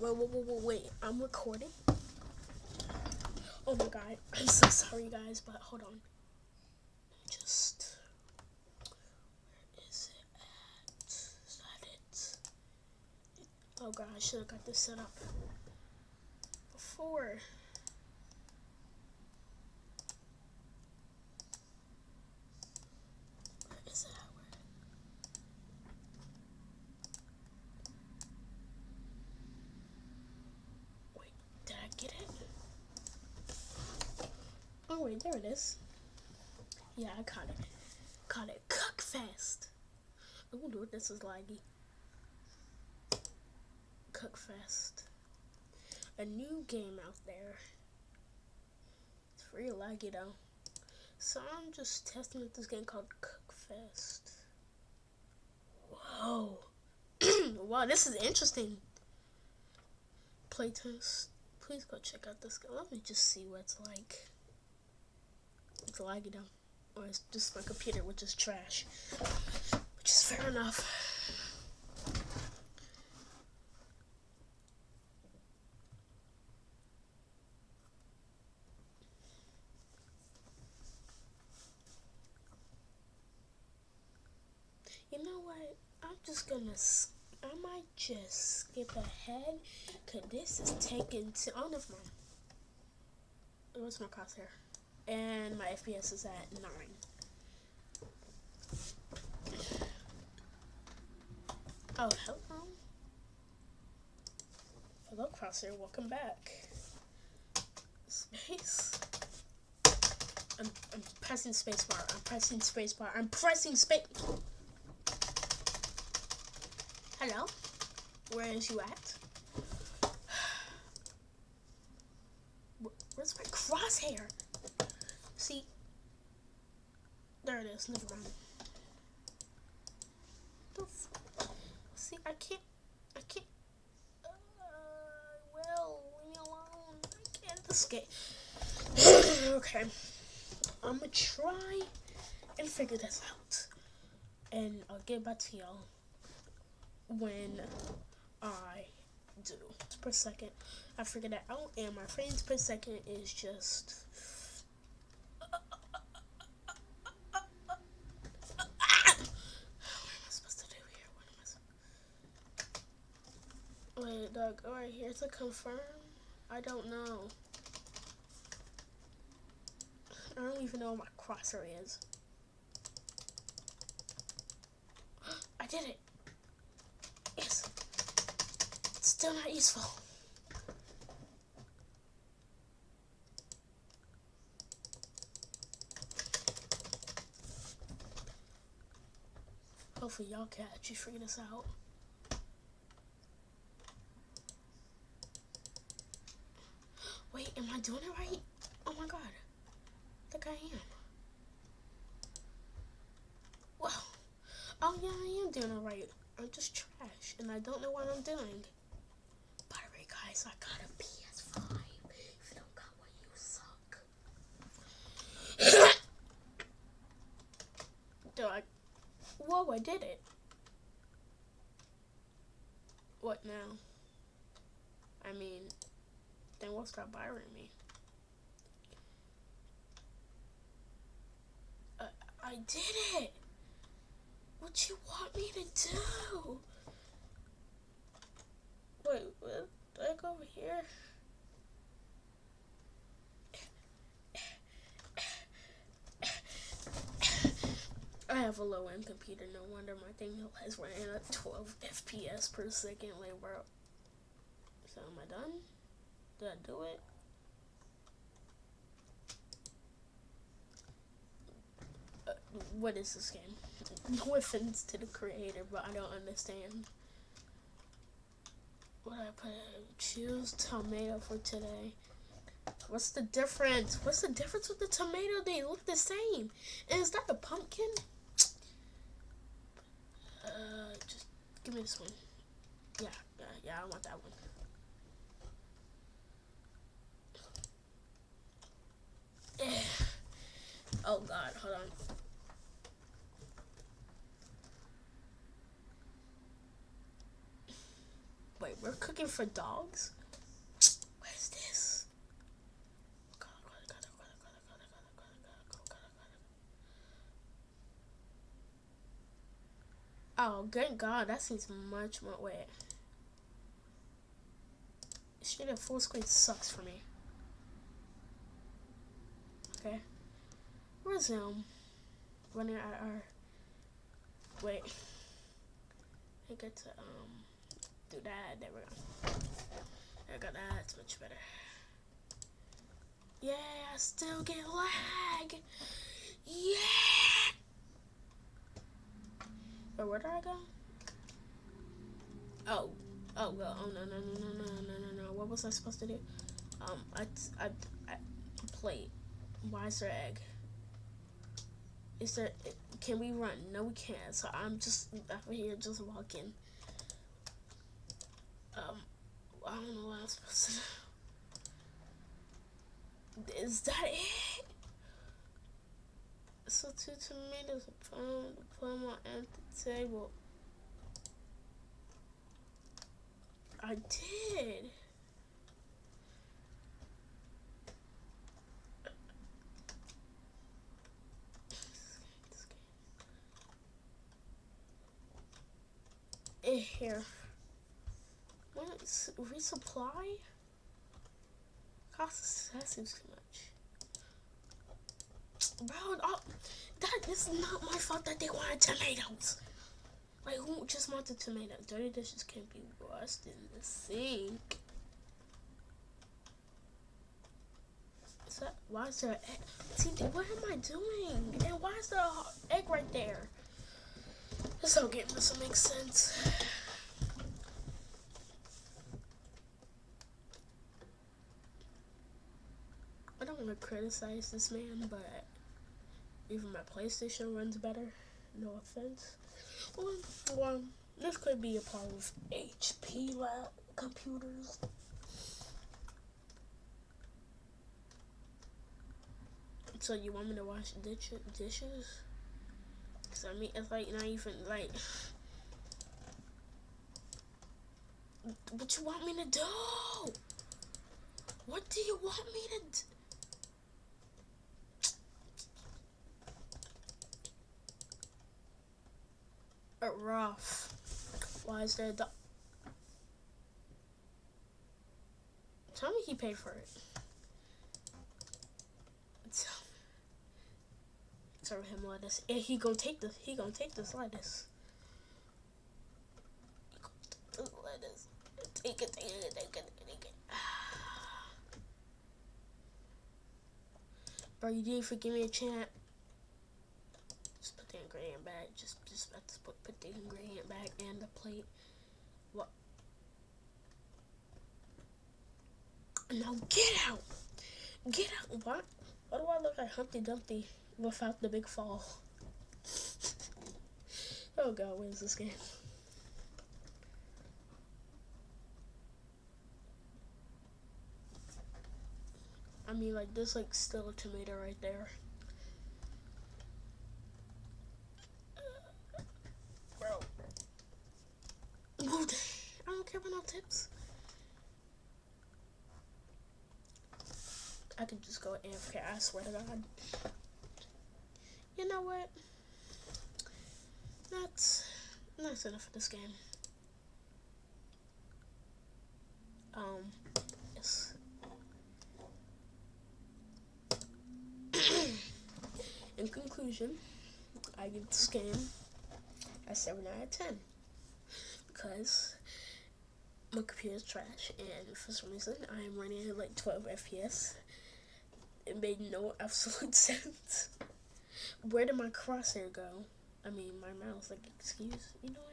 wait, wait, wait, wait, wait. I'm recording. Oh my god. I'm so sorry, guys, but hold on. Just. Where is it at? Is that it? Oh god, I should have got this set up before. Where is it at? Where? Wait, did I get it? Oh wait, there it is. Yeah, I caught it. Caught it. Cook fast. Wonder if this is laggy. Cook fast. A new game out there. It's pretty laggy though. So I'm just testing this game called Cook Fast. Whoa. wow, this is interesting. Playtest. Please go check out this game. Let me just see what it's like. It's laggy though. Or it's just my computer, which is trash. Which is fair enough. You know what? I'm just gonna. I might just skip ahead, cause this is taking. To, I don't know if my. What's my crosshair? And my FPS is at nine. Oh, hello. Hello, crosshair. Welcome back. Space. I'm, I'm pressing spacebar. I'm pressing spacebar. I'm pressing space. Hello? Where is you at? Where's my crosshair? See? There it is. Never mind. See, I can't. I can't. Uh, well, leave me alone. I can't escape. okay. I'm gonna try and figure this out. And I'll get back to y'all when I do per second. I figured that out, and my frames per second is just. What am I supposed to do here? What Doug, alright, here to confirm. I don't know. I don't even know what my crosser is. I did it! Yes. It's still not useful. Hopefully y'all can actually figure this out. Wait, am I doing it right? Oh my god. I think I am. Well, oh yeah, I am doing it right. I'm just trash, and I don't know what I'm doing. By the way, guys, I got a PS5. If you don't got one, you suck. Do I? Whoa, I did it. What now? I mean, then what's stop bothering me? Uh, I did it. What you want me to do? Wait, what? Do I go over here? I have a low end computer. No wonder my thing has ran at 12 FPS per second. Like, bro. So, am I done? Did I do it? Uh, what is this game? No offense to the creator, but I don't understand. What I put? Choose tomato for today. What's the difference? What's the difference with the tomato? They look the same. And is that a pumpkin? Uh, just give me this one. Yeah, yeah, yeah. I want that one. Oh God, hold on. Wait, we're cooking for dogs? This? Oh, good God, that seems much more wet. Shit full screen sucks for me. Okay. Resume. Running at our wait. I get to um do that. There we go. I got that. It's much better. Yeah, I still get lag. Yeah. But where did I go? Oh, oh, well, oh no, no, no, no, no, no, no, no. What was I supposed to do? Um, I, I, I plate. Why is there egg? Is there? Can we run? No, we can't. So I'm just over here, just walking. Um, I don't know what I'm supposed to do. Is that it? So two tomatoes, a plum, a plum on empty table. I did. Here. What? Resupply? Costs that seems too much. Bro, oh, that is not my fault that they wanted tomatoes. Like, who just wanted tomato? Dirty dishes can't be washed in the sink. Is that, why is there an egg? See, what am I doing? And why is there an egg right there? This whole game doesn't make sense. To criticize this man, but even my PlayStation runs better. No offense. Well, well this could be a part of HP lab computers. So you want me to wash dishes? Cause I mean, it's like not even like. What you want me to do? What do you want me to do? Rough. Why is there a Tell me he paid for it. serve him lettuce. And he gonna take this. He gonna take this lettuce. Take lettuce. Take it, take it, take it, take it. Bro, you didn't forgive me a chant. Ingredient back. Just, just put, put the ingredient back and the plate. What? Now get out! Get out! What? Why do I look like Humpty Dumpty? without the big fall. oh god, where's this game? I mean, like, there's, like, still a tomato right there. Bro. I don't I could just go AFK, I swear to God you know what? That's that's enough of this game. Um, yes. In conclusion, I give this game a 7 out of 10 because my computer is trash and for some reason I am running at like 12 FPS. It made no absolute sense. Where did my crosshair go? I mean, my mouse. Like, excuse, you know what?